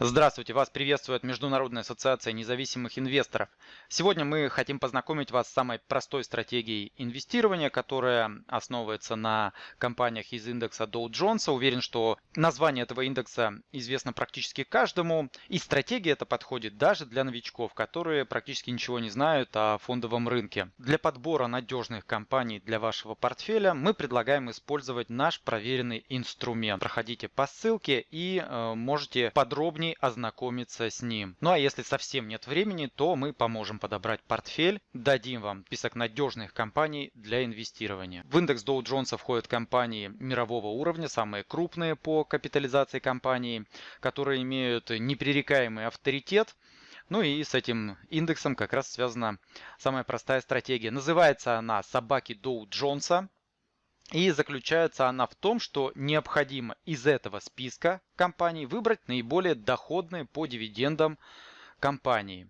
Здравствуйте, вас приветствует Международная ассоциация независимых инвесторов. Сегодня мы хотим познакомить вас с самой простой стратегией инвестирования, которая основывается на компаниях из индекса Dow Jones. Уверен, что название этого индекса известно практически каждому. И стратегия эта подходит даже для новичков, которые практически ничего не знают о фондовом рынке. Для подбора надежных компаний для вашего портфеля мы предлагаем использовать наш проверенный инструмент. Проходите по ссылке и э, можете подробнее подробнее ознакомиться с ним. Ну а если совсем нет времени, то мы поможем подобрать портфель, дадим вам список надежных компаний для инвестирования. В индекс Dow Jones входят компании мирового уровня, самые крупные по капитализации компаний, которые имеют непререкаемый авторитет. Ну и с этим индексом как раз связана самая простая стратегия. Называется она «Собаки Доу Джонса». И заключается она в том, что необходимо из этого списка компаний выбрать наиболее доходные по дивидендам компании.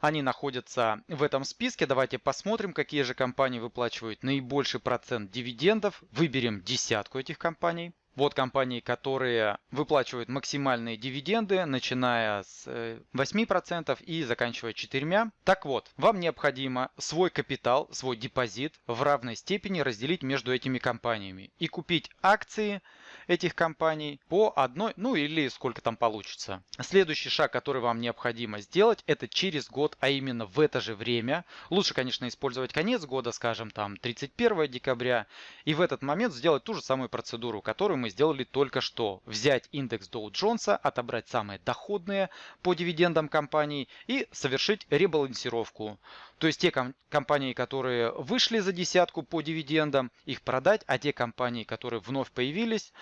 Они находятся в этом списке. Давайте посмотрим, какие же компании выплачивают наибольший процент дивидендов. Выберем десятку этих компаний. Вот компании, которые выплачивают максимальные дивиденды, начиная с 8% э, и заканчивая 4%. Так вот, вам необходимо свой капитал, свой депозит в равной степени разделить между этими компаниями и купить акции этих компаний по одной, ну или сколько там получится. Следующий шаг, который вам необходимо сделать, это через год, а именно в это же время. Лучше, конечно, использовать конец года, скажем там 31 декабря, и в этот момент сделать ту же самую процедуру, которую мы сделали только что. Взять индекс Dow Jones, отобрать самые доходные по дивидендам компаний и совершить ребалансировку. То есть те ком компании, которые вышли за десятку по дивидендам, их продать, а те компании, которые вновь появились,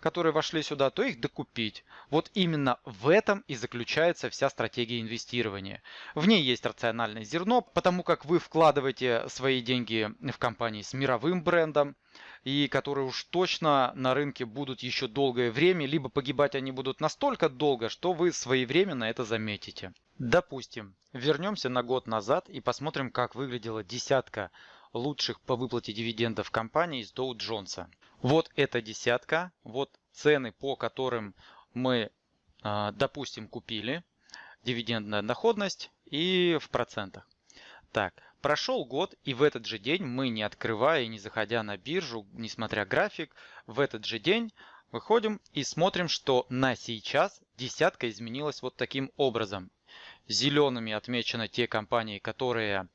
которые вошли сюда, то их докупить. Вот именно в этом и заключается вся стратегия инвестирования. В ней есть рациональное зерно, потому как вы вкладываете свои деньги в компании с мировым брендом, и которые уж точно на рынке будут еще долгое время, либо погибать они будут настолько долго, что вы своевременно это заметите. Допустим, вернемся на год назад и посмотрим, как выглядела десятка лучших по выплате дивидендов компаний из Dow Jones. Вот эта десятка, вот цены, по которым мы, а, допустим, купили, дивидендная доходность и в процентах. Так, прошел год, и в этот же день мы, не открывая и не заходя на биржу, несмотря график, в этот же день выходим и смотрим, что на сейчас десятка изменилась вот таким образом. Зелеными отмечены те компании, которые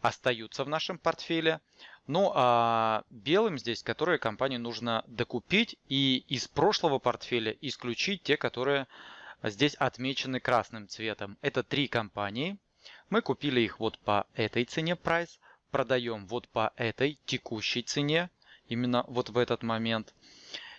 остаются в нашем портфеле. Ну а белым здесь, которые компании нужно докупить и из прошлого портфеля исключить те, которые здесь отмечены красным цветом. Это три компании. Мы купили их вот по этой цене прайс, продаем вот по этой текущей цене, именно вот в этот момент.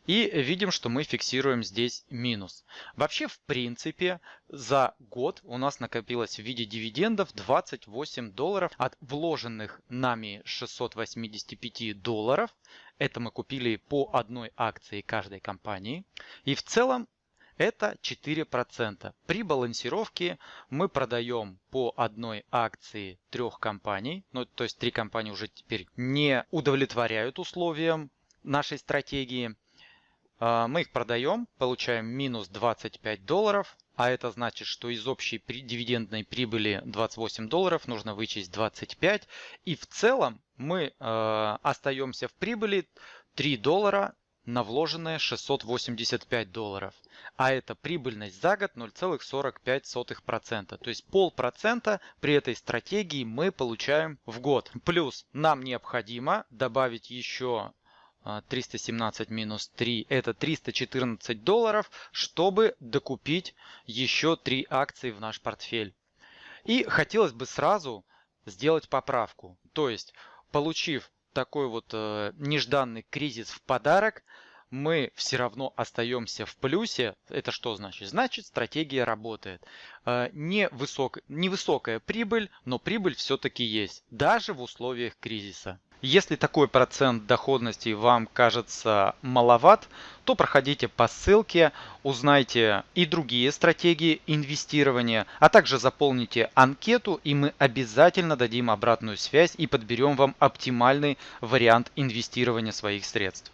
И видим, что мы фиксируем здесь минус. Вообще, в принципе, за год у нас накопилось в виде дивидендов 28 долларов от вложенных нами 685 долларов. Это мы купили по одной акции каждой компании. И в целом это 4%. При балансировке мы продаем по одной акции трех компаний. Ну, то есть три компании уже теперь не удовлетворяют условиям нашей стратегии. А, мы их продаем, получаем минус 25 долларов, а это значит, что из общей дивидендной прибыли 28 долларов нужно вычесть 25. И в целом мы э, остаемся в прибыли 3 доллара на вложенные 685 долларов. А это прибыльность за год 0,45%. То есть полпроцента при этой стратегии мы получаем в год. Плюс нам необходимо добавить еще 317 а, минус 3 это 314 долларов, чтобы докупить еще 3 акции в наш портфель. И хотелось бы сразу сделать поправку. То есть, получив такой вот э, нежданный кризис в подарок, мы все равно остаемся в плюсе. Это что значит? Значит, стратегия работает. Э, не высок, невысокая прибыль, но прибыль все-таки есть, даже в условиях кризиса. Если такой процент доходности вам кажется маловат, то проходите по ссылке, узнайте и другие стратегии инвестирования, а также заполните анкету и мы обязательно дадим обратную связь и подберем вам оптимальный вариант инвестирования своих средств.